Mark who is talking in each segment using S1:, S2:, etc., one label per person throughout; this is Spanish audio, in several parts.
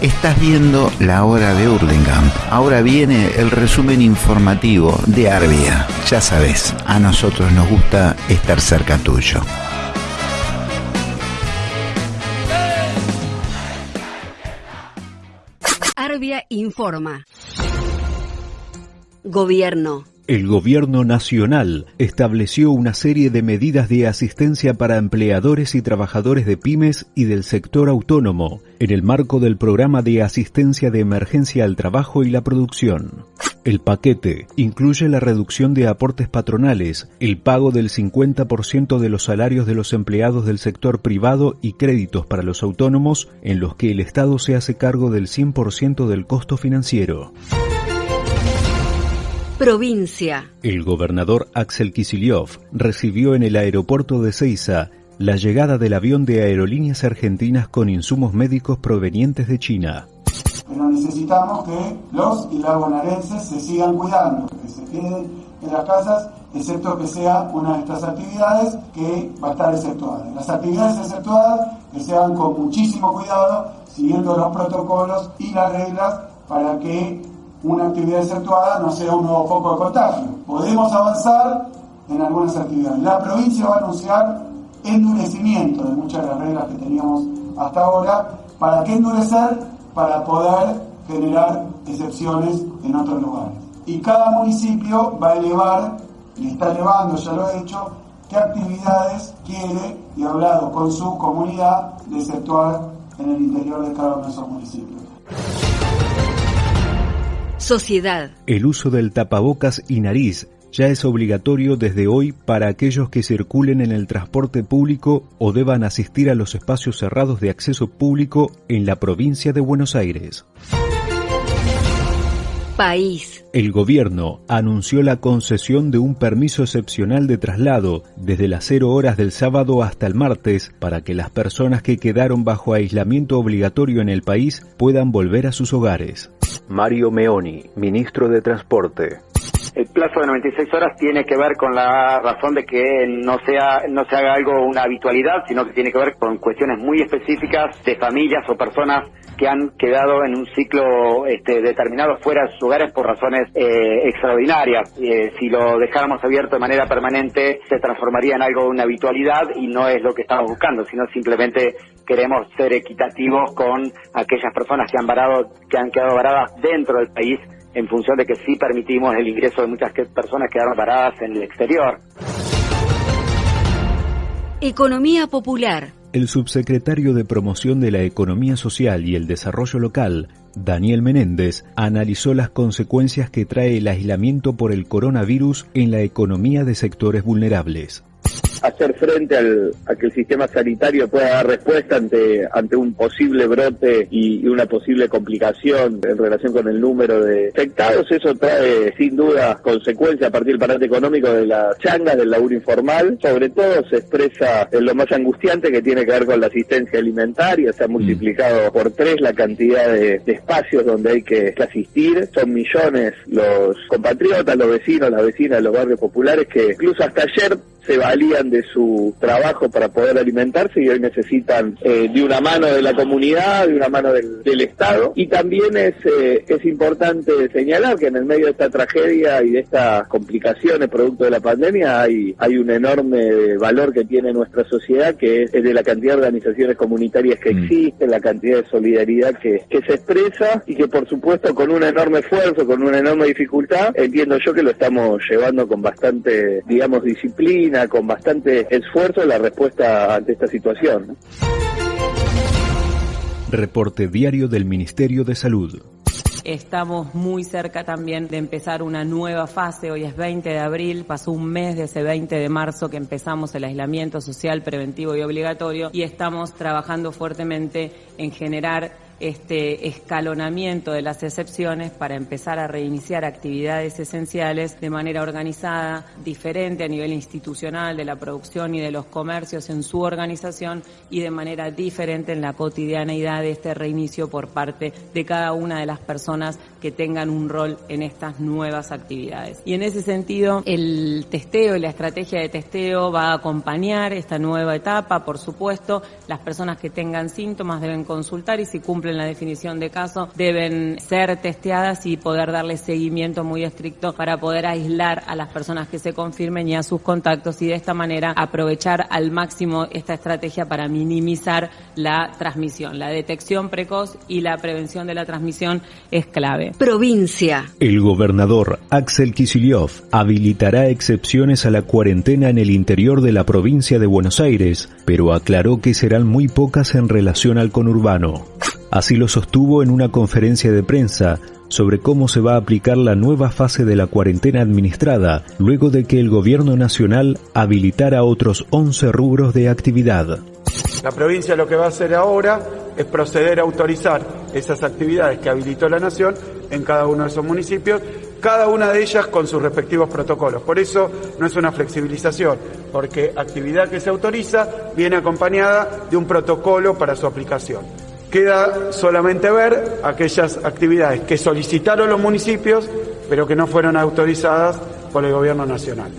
S1: Estás viendo la hora de Hurlingham. Ahora viene el resumen informativo de Arbia. Ya sabes, a nosotros nos gusta estar cerca tuyo.
S2: Arbia informa. Gobierno.
S3: El gobierno nacional estableció una serie de medidas de asistencia para empleadores y trabajadores de pymes y del sector autónomo en el marco del programa de asistencia de emergencia al trabajo y la producción. El paquete incluye la reducción de aportes patronales, el pago del 50% de los salarios de los empleados del sector privado y créditos para los autónomos en los que el Estado se hace cargo del 100% del costo financiero.
S2: Provincia.
S3: El gobernador Axel Kicillof recibió en el aeropuerto de Ceiza la llegada del avión de aerolíneas argentinas con insumos médicos provenientes de China.
S4: Pero necesitamos que los y las bonaerenses se sigan cuidando, que se queden en las casas, excepto que sea una de estas actividades que va a estar exceptuada. Las actividades exceptuadas que se hagan con muchísimo cuidado, siguiendo los protocolos y las reglas para que una actividad exceptuada no sea un nuevo foco de contagio. Podemos avanzar en algunas actividades. La provincia va a anunciar endurecimiento de muchas de las reglas que teníamos hasta ahora. ¿Para qué endurecer? Para poder generar excepciones en otros lugares. Y cada municipio va a elevar, y está elevando, ya lo ha hecho, qué actividades quiere y ha hablado con su comunidad de exceptuar en el interior de cada uno de esos municipios.
S2: Sociedad.
S3: El uso del tapabocas y nariz ya es obligatorio desde hoy para aquellos que circulen en el transporte público o deban asistir a los espacios cerrados de acceso público en la provincia de Buenos Aires.
S2: País.
S3: El gobierno anunció la concesión de un permiso excepcional de traslado desde las 0 horas del sábado hasta el martes para que las personas que quedaron bajo aislamiento obligatorio en el país puedan volver a sus hogares. Mario Meoni, ministro de Transporte.
S5: El plazo de 96 horas tiene que ver con la razón de que no sea no se haga algo una habitualidad, sino que tiene que ver con cuestiones muy específicas de familias o personas que han quedado en un ciclo este, determinado fuera de sus hogares por razones eh, extraordinarias. Eh, si lo dejáramos abierto de manera permanente, se transformaría en algo de una habitualidad y no es lo que estamos buscando, sino simplemente queremos ser equitativos con aquellas personas que han varado, que han quedado varadas dentro del país en función de que sí permitimos el ingreso de muchas personas que quedaron varadas en el exterior.
S2: Economía popular.
S3: El subsecretario de Promoción de la Economía Social y el Desarrollo Local, Daniel Menéndez, analizó las consecuencias que trae el aislamiento por el coronavirus en la economía de sectores vulnerables
S6: hacer frente al, a que el sistema sanitario pueda dar respuesta ante, ante un posible brote y, una posible complicación en relación con el número de infectados. Eso trae sin duda consecuencias a partir del parate económico de las changas, del laburo informal. Sobre todo se expresa en lo más angustiante que tiene que ver con la asistencia alimentaria. Se ha multiplicado por tres la cantidad de, espacios donde hay que, que asistir. Son millones los compatriotas, los vecinos, las vecinas de los barrios populares que incluso hasta ayer se valían de su trabajo para poder alimentarse y hoy necesitan eh, de una mano de la comunidad, de una mano del, Estado. Y también es, eh, es importante señalar que en el medio de esta tragedia y de estas complicaciones producto de la pandemia hay, hay un enorme valor que tiene nuestra sociedad que es, de la cantidad de organizaciones comunitarias que mm. existen, la cantidad de solidaridad que, que se expresa y que por supuesto con un enorme esfuerzo, con una enorme dificultad, entiendo yo que lo estamos llevando con bastante, digamos, disciplina con bastante esfuerzo la respuesta ante esta situación.
S3: Reporte diario del Ministerio de Salud.
S7: Estamos muy cerca también de empezar una nueva fase. Hoy es 20 de abril, pasó un mes de ese 20 de marzo que empezamos el aislamiento social preventivo y obligatorio y estamos trabajando fuertemente en generar este escalonamiento de las excepciones para empezar a reiniciar actividades esenciales de manera organizada, diferente a nivel institucional de la producción y de los comercios en su organización y de manera diferente en la cotidianeidad de este reinicio por parte de cada una de las personas que tengan un rol en estas nuevas actividades. Y en ese sentido, el testeo y la estrategia de testeo va a acompañar esta nueva etapa, por supuesto, las personas que tengan síntomas deben consultar y si cumplen ejemplo, en la definición de caso, deben ser testeadas y poder darle seguimiento muy estricto para poder aislar a las personas que se confirmen y a sus contactos y de esta manera aprovechar al máximo esta estrategia para minimizar la transmisión. La detección precoz y la prevención de la transmisión es clave.
S2: Provincia.
S3: El gobernador Axel Kicillof habilitará excepciones a la cuarentena en el interior de la provincia de Buenos Aires, pero aclaró que serán muy pocas en relación al conurbano. Así lo sostuvo en una conferencia de prensa sobre cómo se va a aplicar la nueva fase de la cuarentena administrada, luego de que el gobierno nacional habilitara otros 11 rubros de actividad.
S4: La provincia lo que va a hacer ahora es proceder a autorizar esas actividades que habilitó la Nación en cada uno de esos municipios, cada una de ellas con sus respectivos protocolos. Por eso no es una flexibilización, porque actividad que se autoriza viene acompañada de un protocolo para su aplicación. Queda solamente ver aquellas actividades que solicitaron los municipios, pero que no fueron autorizadas por el Gobierno Nacional.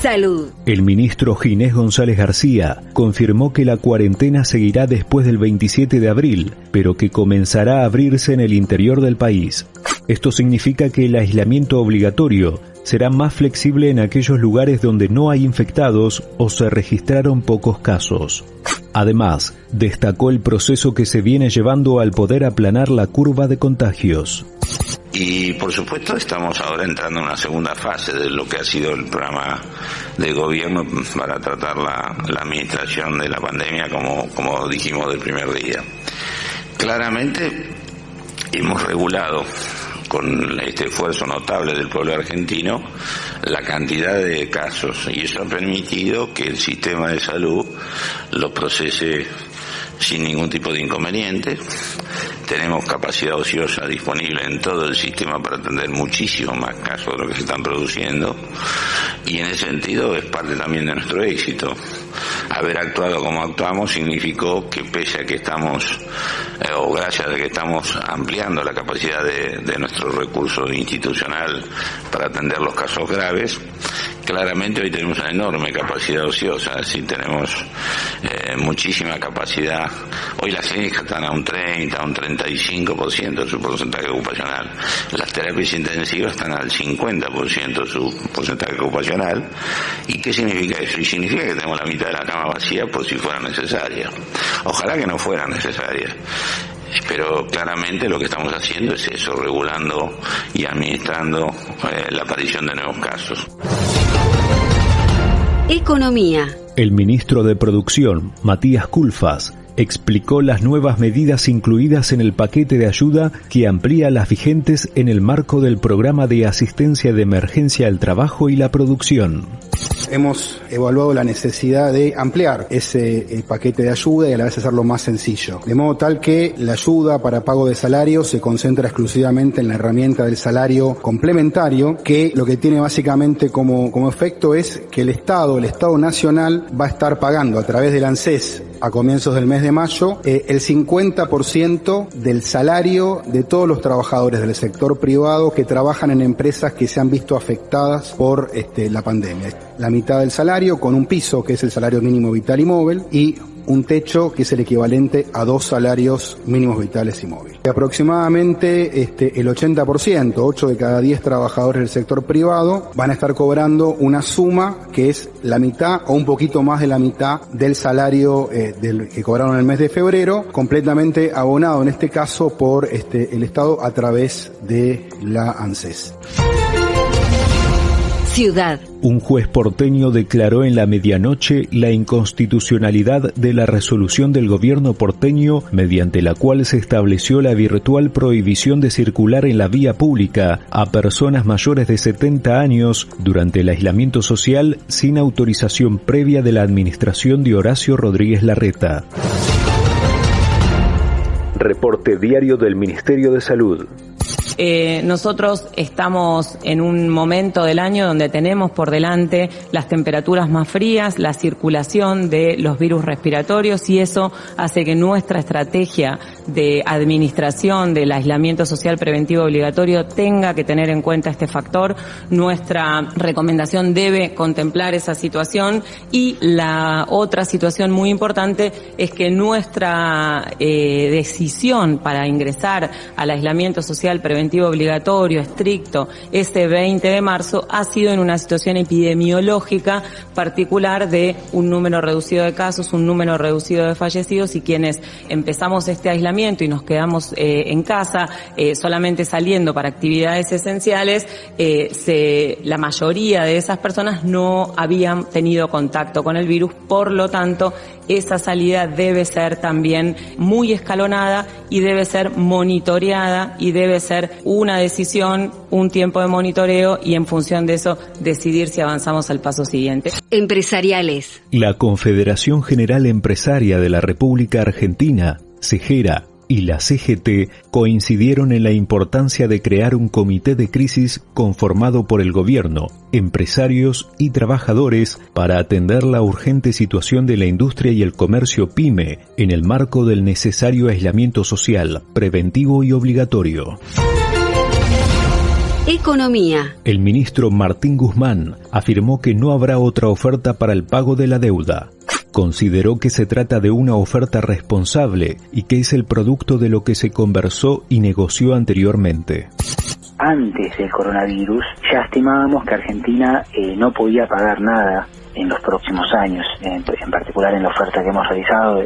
S2: Salud.
S3: El ministro Ginés González García confirmó que la cuarentena seguirá después del 27 de abril, pero que comenzará a abrirse en el interior del país. Esto significa que el aislamiento obligatorio será más flexible en aquellos lugares donde no hay infectados o se registraron pocos casos. Además, destacó el proceso que se viene llevando al poder aplanar la curva de contagios.
S8: Y por supuesto estamos ahora entrando en una segunda fase de lo que ha sido el programa de gobierno para tratar la, administración de la pandemia como, como dijimos del primer día. Claramente hemos regulado con este esfuerzo notable del pueblo argentino la cantidad de casos y eso ha permitido que el sistema de salud lo procese sin ningún tipo de inconveniente. Tenemos capacidad ociosa disponible en todo el sistema para atender muchísimo más casos de lo que se están produciendo y en ese sentido es parte también de nuestro éxito. Haber actuado como actuamos significó que pese a que estamos, eh, o gracias a que estamos ampliando la capacidad de, de nuestro recurso institucional para atender los casos graves, claramente hoy tenemos una enorme capacidad ociosa, decir, tenemos eh, muchísima capacidad. Hoy las clínicas están a un 30, a un 35% de su porcentaje ocupacional. Las terapias intensivas están al 50% de su porcentaje ocupacional. ¿Y qué significa eso? Y significa que tenemos la mitad de la cama vacía por si fuera necesaria. Ojalá que no fuera necesaria pero claramente lo que estamos haciendo es eso, regulando y administrando eh, la aparición de nuevos casos.
S2: Economía.
S3: El ministro de Producción, Matías Culfas, explicó las nuevas medidas incluidas en el paquete de ayuda que amplía las vigentes en el marco del programa de asistencia de emergencia al trabajo y la producción
S9: hemos evaluado la necesidad de ampliar ese eh, paquete de ayuda y a la vez hacerlo más sencillo. De modo tal que la ayuda para pago de salario se concentra exclusivamente en la herramienta del salario complementario, que lo que tiene básicamente como, como efecto es que el Estado, el Estado Nacional, va a estar pagando a través del ANSES a comienzos del mes de mayo eh, el 50% del salario de todos los trabajadores del sector privado que trabajan en empresas que se han visto afectadas por este, la pandemia. La mitad del salario con un piso que es el salario mínimo vital y móvil y un techo que es el equivalente a dos salarios mínimos vitales y móviles. Aproximadamente este, el 80%, 8 de cada 10 trabajadores del sector privado, van a estar cobrando una suma que es la mitad o un poquito más de la mitad del salario eh, que cobraron el mes de febrero, completamente abonado en este caso por este, el Estado a través de la ANSES.
S2: Ciudad.
S3: Un juez porteño declaró en la medianoche la inconstitucionalidad de la resolución del gobierno porteño mediante la cual se estableció la virtual prohibición de circular en la vía pública a personas mayores de 70 años durante el aislamiento social sin autorización previa de la administración de Horacio Rodríguez Larreta. Reporte diario del Ministerio de Salud.
S7: Eh, nosotros estamos en un momento del año donde tenemos por delante las temperaturas más frías, la circulación de los virus respiratorios y eso hace que nuestra estrategia de administración del aislamiento social preventivo obligatorio tenga que tener en cuenta este factor. Nuestra recomendación debe contemplar esa situación y la otra situación muy importante es que nuestra eh, decisión para ingresar al aislamiento social preventivo obligatorio estricto este 20 de marzo ha sido en una situación epidemiológica particular de un número reducido de casos, un número reducido de fallecidos y quienes empezamos este aislamiento y nos quedamos eh, en casa eh, solamente saliendo para actividades esenciales, se, la mayoría de esas personas no habían tenido contacto con el virus, por lo tanto esa salida debe ser también muy escalonada y debe ser monitoreada y debe ser una decisión, un tiempo de monitoreo y en función de eso decidir si avanzamos al paso siguiente.
S2: Empresariales.
S3: La Confederación General Empresaria de la República Argentina, CEGERA, y la CGT coincidieron en la importancia de crear un comité de crisis conformado por el gobierno, empresarios y trabajadores para atender la urgente situación de la industria y el comercio pyme en el marco del necesario aislamiento social, preventivo y obligatorio.
S2: Economía.
S3: El ministro Martín Guzmán afirmó que no habrá otra oferta para el pago de la deuda consideró que se trata de una oferta responsable y que es el producto de lo que se conversó y negoció anteriormente.
S10: Antes del coronavirus ya estimábamos que Argentina eh, no podía pagar nada en los próximos años, en, particular en la oferta que hemos realizado,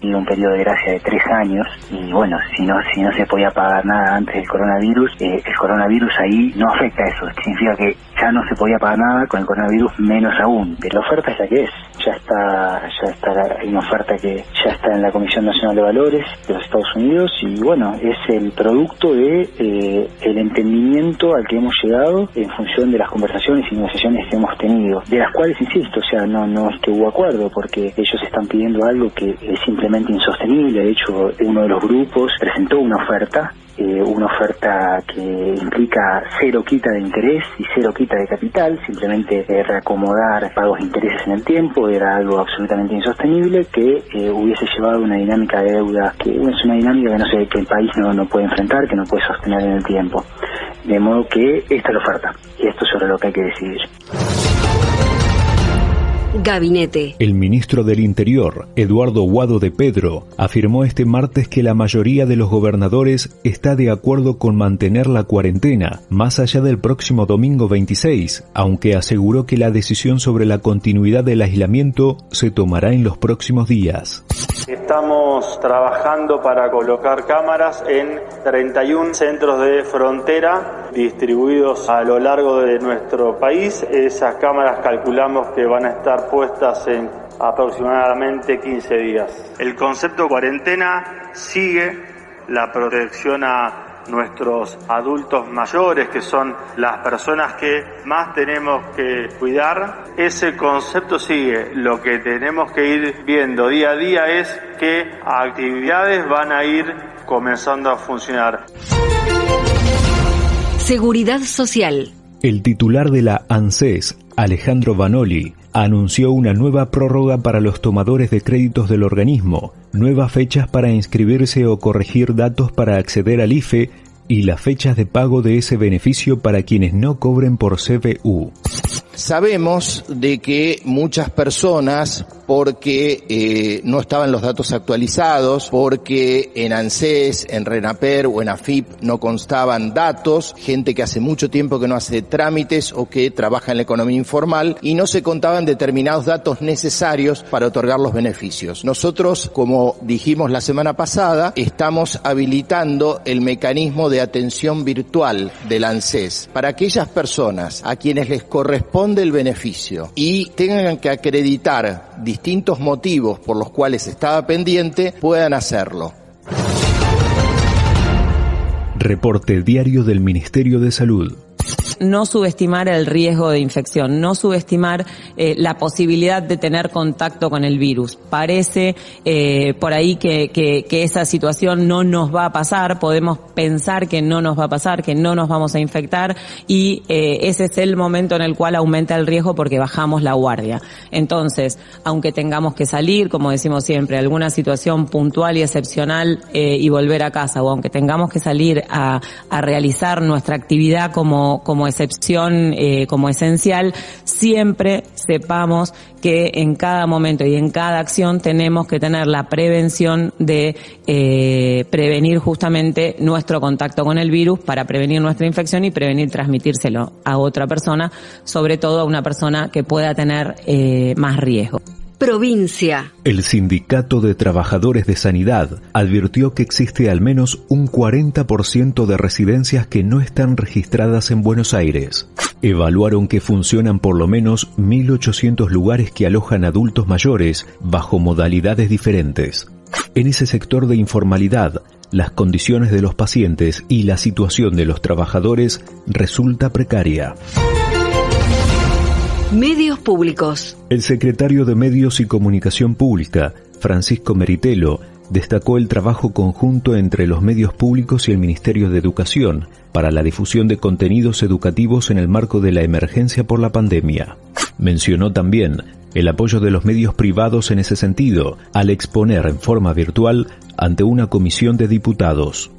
S10: tiene un periodo de gracia de tres años y bueno, si no si no se podía pagar nada antes del coronavirus, eh, el coronavirus ahí no afecta a eso, significa que ya no se podía pagar nada con el coronavirus menos aún, pero la oferta ya que es, ya está, ya está, hay una oferta que ya está en la Comisión Nacional de Valores de los Estados Unidos y bueno, es el producto de eh, el entendimiento al que hemos llegado en función de las conversaciones y negociaciones que hemos tenido, de las cuales, insisto, o sea, no, no es que hubo acuerdo, porque ellos están pidiendo algo que es simplemente insostenible, de hecho, uno de los grupos presentó una oferta eh, una oferta que implica cero quita de interés y cero quita de capital, simplemente eh, reacomodar pagos de intereses en el tiempo, era algo absolutamente insostenible que eh, hubiese llevado una dinámica de deuda que es una dinámica que no sé que el país no, no puede enfrentar, que no puede sostener en el tiempo. De modo que esta es la oferta y esto es sobre lo que hay que decidir.
S2: Gabinete.
S3: El ministro del Interior, Eduardo Guado de Pedro, afirmó este martes que la mayoría de los gobernadores está de acuerdo con mantener la cuarentena más allá del próximo domingo 26, aunque aseguró que la decisión sobre la continuidad del aislamiento se tomará en los próximos días.
S11: Estamos trabajando para colocar cámaras en 31 centros de frontera distribuidos a lo largo de nuestro país. Esas cámaras calculamos que van a estar puestas en aproximadamente 15 días. El concepto cuarentena sigue la protección a nuestros adultos mayores, que son las personas que más tenemos que cuidar, ese concepto sigue. Lo que tenemos que ir viendo día a día es qué actividades van a ir comenzando a funcionar.
S2: Seguridad Social.
S3: El titular de la ANSES, Alejandro Vanoli, anunció una nueva prórroga para los tomadores de créditos del organismo, nuevas fechas para inscribirse o corregir datos para acceder al IFE y las fechas de pago de ese beneficio para quienes no cobren por CBU.
S12: Sabemos de que muchas personas, porque eh, no estaban los datos actualizados, porque en ANSES, en RENAPER o en AFIP no constaban datos, gente que hace mucho tiempo que no hace trámites o que trabaja en la economía informal y no se contaban determinados datos necesarios para otorgar los beneficios. Nosotros, como dijimos la semana pasada, estamos habilitando el mecanismo de atención virtual del ANSES para aquellas personas a quienes les corresponde del beneficio y tengan que acreditar distintos motivos por los cuales estaba pendiente, puedan hacerlo.
S3: Reporte diario del Ministerio de Salud.
S7: No subestimar el riesgo de infección, no subestimar eh, la posibilidad de tener contacto con el virus. Parece eh, por ahí que, que, que esa situación no nos va a pasar, podemos pensar que no nos va a pasar, que no nos vamos a infectar y eh, ese es el momento en el cual aumenta el riesgo porque bajamos la guardia. Entonces, aunque tengamos que salir, como decimos siempre, alguna situación puntual y excepcional eh, y volver a casa, o aunque tengamos que salir a, a realizar nuestra actividad como, como excepción, eh, como esencial, siempre sepamos que en cada momento y en cada acción tenemos que tener la prevención de eh, prevenir justamente nuestro contacto con el virus para prevenir nuestra infección y prevenir transmitírselo a otra persona, sobre todo a una persona que pueda tener eh, más riesgo.
S2: Provincia.
S3: El Sindicato de Trabajadores de Sanidad advirtió que existe al menos un 40% de residencias que no están registradas en Buenos Aires. Evaluaron que funcionan por lo menos 1.800 lugares que alojan adultos mayores bajo modalidades diferentes. En ese sector de informalidad, las condiciones de los pacientes y la situación de los trabajadores resulta precaria.
S2: Medios públicos.
S3: El secretario de Medios y Comunicación Pública, Francisco Meritelo, destacó el trabajo conjunto entre los medios públicos y el Ministerio de Educación para la difusión de contenidos educativos en el marco de la emergencia por la pandemia. Mencionó también el apoyo de los medios privados en ese sentido, al exponer en forma virtual ante una comisión de diputados.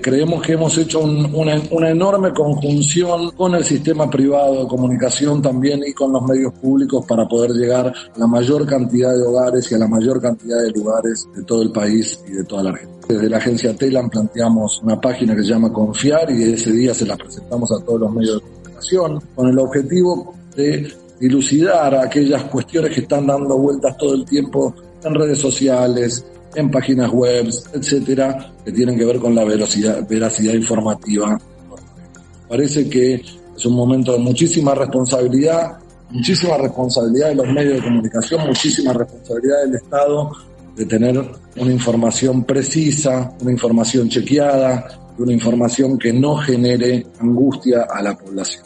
S13: Creemos que hemos hecho un, una, enorme conjunción con el sistema privado de comunicación también y con los medios públicos para poder llegar a la mayor cantidad de hogares y a la mayor cantidad de lugares de todo el país y de toda la Argentina. Desde la agencia TELAN planteamos una página que se llama Confiar y ese día se la presentamos a todos los medios de comunicación con el objetivo de dilucidar aquellas cuestiones que están dando vueltas todo el tiempo en redes sociales, en páginas web, etcétera, que tienen que ver con la veracidad, veracidad informativa. Parece que es un momento de muchísima responsabilidad, muchísima responsabilidad de los medios de comunicación, muchísima responsabilidad del Estado de tener una información precisa, una información chequeada, una información que no genere angustia a la población.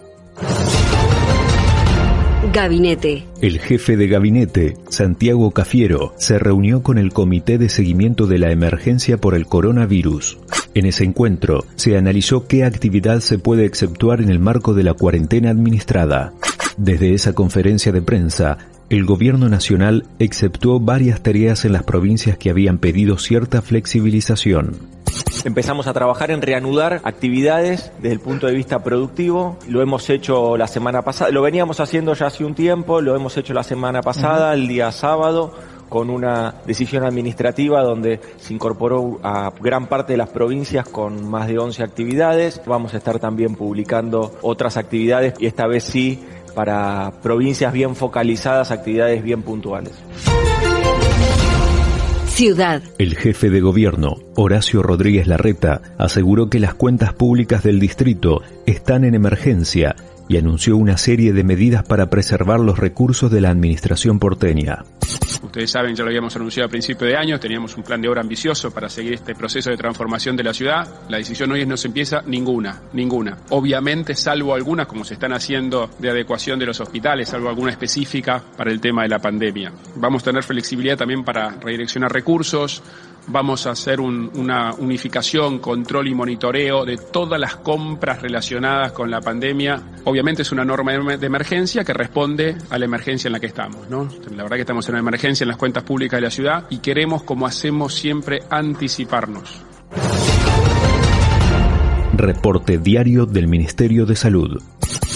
S3: El jefe de gabinete, Santiago Cafiero, se reunió con el Comité de Seguimiento de la Emergencia por el Coronavirus. En ese encuentro se analizó qué actividad se puede exceptuar en el marco de la cuarentena administrada. Desde esa conferencia de prensa, el gobierno nacional exceptuó varias tareas en las provincias que habían pedido cierta flexibilización.
S14: Empezamos a trabajar en reanudar actividades desde el punto de vista productivo. Lo hemos hecho la semana pasada, lo veníamos haciendo ya hace un tiempo, lo hemos hecho la semana pasada, el día sábado con una decisión administrativa donde se incorporó a gran parte de las provincias con más de 11 actividades. Vamos a estar también publicando otras actividades y esta vez sí para provincias bien focalizadas, actividades bien puntuales.
S2: Ciudad.
S3: El jefe de gobierno, Horacio Rodríguez Larreta, aseguró que las cuentas públicas del distrito están en emergencia y anunció una serie de medidas para preservar los recursos de la administración porteña.
S15: Ustedes saben, ya lo habíamos anunciado a principio de año, teníamos un plan de obra ambicioso para seguir este proceso de transformación de la ciudad. La decisión hoy es no se empieza ninguna, ninguna. Obviamente, salvo algunas, como se están haciendo de adecuación de los hospitales, salvo alguna específica para el tema de la pandemia. Vamos a tener flexibilidad también para redireccionar recursos, vamos a hacer un, una unificación, control y monitoreo de todas las compras relacionadas con la pandemia. Obviamente es una norma de emergencia que responde a la emergencia en la que estamos. La verdad que estamos en una emergencia en las cuentas públicas de la ciudad y queremos, como hacemos siempre, anticiparnos.
S3: Reporte diario del Ministerio de Salud.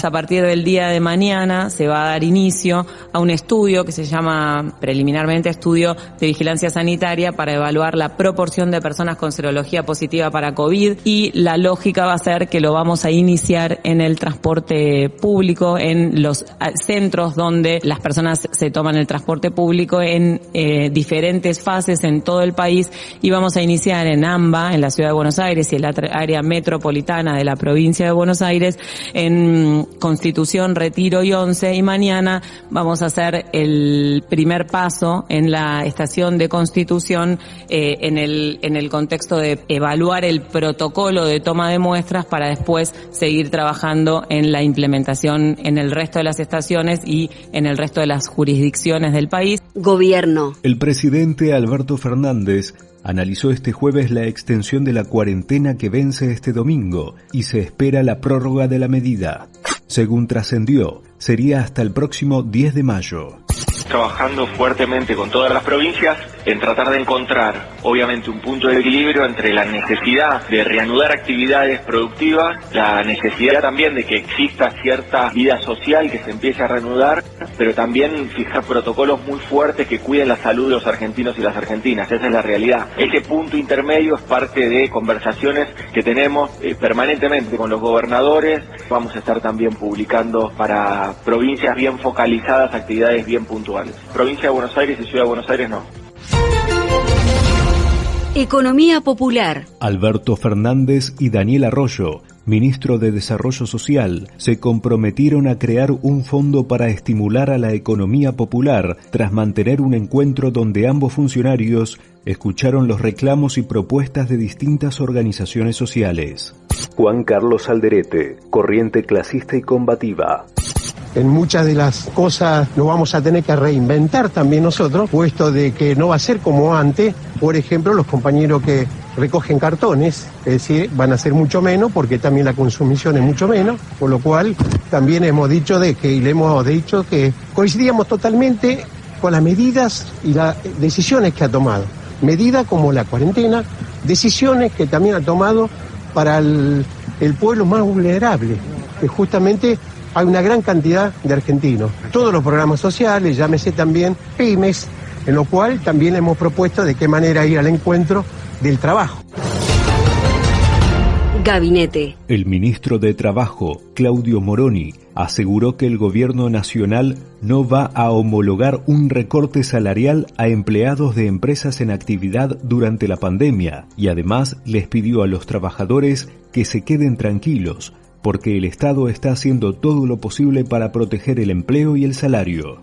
S7: A partir del día de mañana se va a dar inicio a un estudio que se llama preliminarmente estudio de vigilancia sanitaria para evaluar la proporción de personas con serología positiva para COVID y la lógica va a ser que lo vamos a iniciar en el transporte público, en los centros donde las personas se toman el transporte público en eh, diferentes fases en todo el país y vamos a iniciar en AMBA, en la ciudad de Buenos Aires y en la área metropolitana de la provincia de Buenos Aires, en Constitución, Retiro y Once y mañana vamos a hacer el primer paso en la estación de Constitución eh, en, el, en el contexto de evaluar el protocolo de toma de muestras para después seguir trabajando en la implementación en el resto de las estaciones y en el resto de las jurisdicciones del país.
S2: Gobierno.
S3: El presidente Alberto Fernández analizó este jueves la extensión de la cuarentena que vence este domingo y se espera la prórroga de la medida. Según trascendió, sería hasta el próximo 10 de mayo
S14: trabajando fuertemente con todas las provincias en tratar de encontrar, obviamente, un punto de equilibrio entre la necesidad de reanudar actividades productivas, la necesidad también de que exista cierta vida social que se empiece a reanudar, pero también fijar protocolos muy fuertes que cuiden la salud de los argentinos y las argentinas. Esa es la realidad. Ese punto intermedio es parte de conversaciones que tenemos eh, permanentemente con los gobernadores. Vamos a estar también publicando para provincias bien focalizadas actividades bien puntuales. Provincia de Buenos Aires y Ciudad de Buenos Aires no.
S2: Economía popular.
S3: Alberto Fernández y Daniel Arroyo, ministro de Desarrollo Social, se comprometieron a crear un fondo para estimular a la economía popular tras mantener un encuentro donde ambos funcionarios escucharon los reclamos y propuestas de distintas organizaciones sociales. Juan Carlos Alderete, corriente clasista y combativa
S16: en muchas de las cosas nos vamos a tener que reinventar también nosotros, puesto de que no va a ser como antes, por ejemplo, los compañeros que recogen cartones, es decir, van a ser mucho menos porque también la consumición es mucho menos, por lo cual también hemos dicho de que, y le hemos dicho que coincidíamos totalmente con las medidas y las decisiones que ha tomado. Medidas como la cuarentena, decisiones que también ha tomado para el, el pueblo más vulnerable, que justamente hay una gran cantidad de argentinos. Todos los programas sociales, llámese también pymes, en lo cual también hemos propuesto de qué manera ir al encuentro del trabajo.
S2: Gabinete.
S3: El ministro de Trabajo, Claudio Moroni, aseguró que el gobierno nacional no va a homologar un recorte salarial a empleados de empresas en actividad durante la pandemia y además les pidió a los trabajadores que se queden tranquilos porque el Estado está haciendo todo lo posible para proteger el empleo y el salario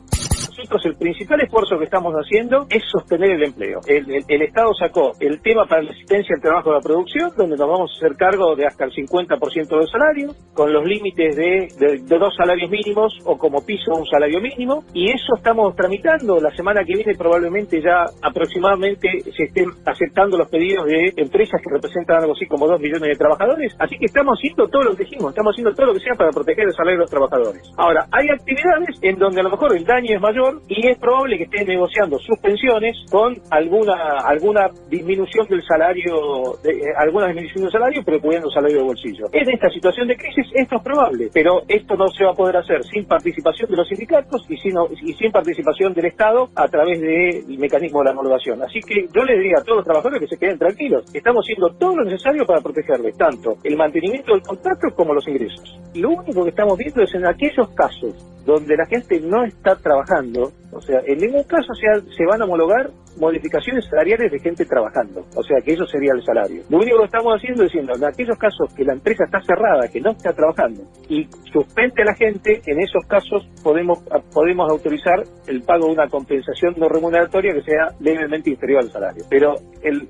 S17: principal esfuerzo que estamos haciendo es sostener el empleo. El, Estado sacó el tema para la asistencia al trabajo de la producción, donde nos vamos a hacer cargo de hasta el 50% del salario, con los límites de, dos salarios mínimos o como piso un salario mínimo, y eso estamos tramitando. La semana que viene probablemente ya aproximadamente se estén aceptando los pedidos de empresas que representan algo así como dos millones de trabajadores. Así que estamos haciendo todo lo que dijimos, estamos haciendo todo lo que sea para proteger el salario de los trabajadores. Ahora, hay actividades en donde a lo mejor el daño es mayor y es probable que estén negociando sus pensiones con alguna alguna disminución del salario, de, eh, alguna disminución del salario, pero cubriendo salario de bolsillo. En esta situación de crisis esto es probable, pero esto no se va a poder hacer sin participación de los sindicatos y, sin, y sin participación del Estado a través del mecanismo de la homologación. Así que yo les diría a todos los trabajadores que se queden tranquilos. Estamos haciendo todo lo necesario para protegerles, tanto el mantenimiento del contrato como los ingresos. Lo único que estamos viendo es en aquellos casos donde la gente no está trabajando, o sea, en ningún caso se, se van a homologar modificaciones salariales de gente trabajando, o sea, que eso sería el salario. Lo único que estamos haciendo es diciendo, en aquellos casos que la empresa está cerrada, que no está trabajando, y suspende a la gente, en esos casos podemos, podemos autorizar el pago de una compensación no remuneratoria que sea levemente inferior al salario. Pero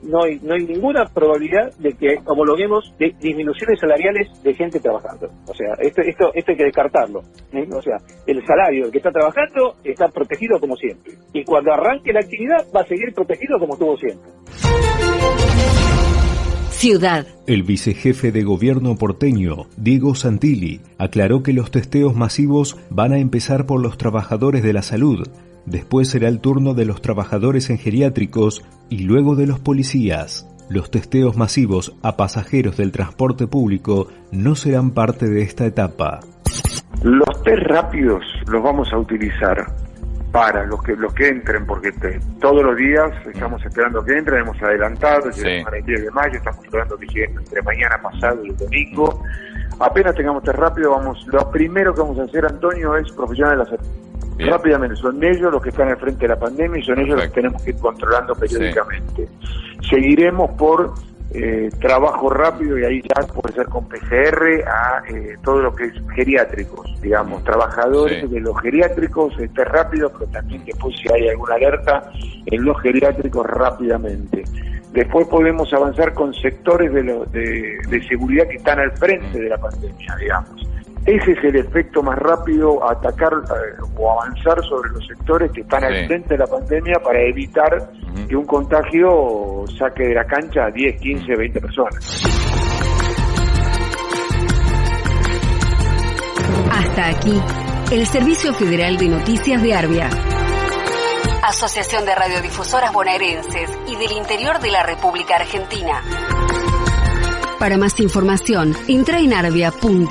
S17: no, hay, ninguna probabilidad de que homologuemos de disminuciones salariales de gente trabajando. O sea, esto, esto, esto hay que descartarlo. O sea, el salario del que está trabajando está protegido como siempre. Y cuando arranque la actividad va a seguir protegido como estuvo siempre.
S2: Ciudad.
S3: El vicejefe de gobierno porteño, Diego Santilli, aclaró que los testeos masivos van a empezar por los trabajadores de la salud, después será el turno de los trabajadores en geriátricos y luego de los policías. Los testeos masivos a pasajeros del transporte público no serán parte de esta etapa.
S18: Los test rápidos los vamos a utilizar para los que los que entren, porque todos los días estamos esperando que entren, hemos adelantado, llegamos para el 10 de mayo, estamos esperando que lleguen entre mañana pasado y el domingo. Apenas tengamos test rápido, vamos, lo primero que vamos a hacer, Antonio, es profesional de la salud. Rápidamente, son ellos los que están al frente de la pandemia y son ellos los que tenemos que ir controlando periódicamente. Seguiremos por eh, trabajo rápido y ahí ya puede ser con PCR a eh, todo lo que es geriátricos, digamos, trabajadores de los geriátricos, este rápido, pero también después si hay alguna alerta en los geriátricos rápidamente. Después podemos avanzar con sectores de, de, seguridad que están al frente de la pandemia, digamos. Ese es el efecto más rápido a atacar eh, o avanzar sobre los sectores que están al frente de la pandemia para evitar que un contagio saque de la cancha a 10, 15, 20 personas.
S2: Hasta aquí, el Servicio Federal de Noticias de Arbia. Asociación de Radiodifusoras Bonaerenses y del Interior de la República Argentina. Para más información, arbia.org.ar.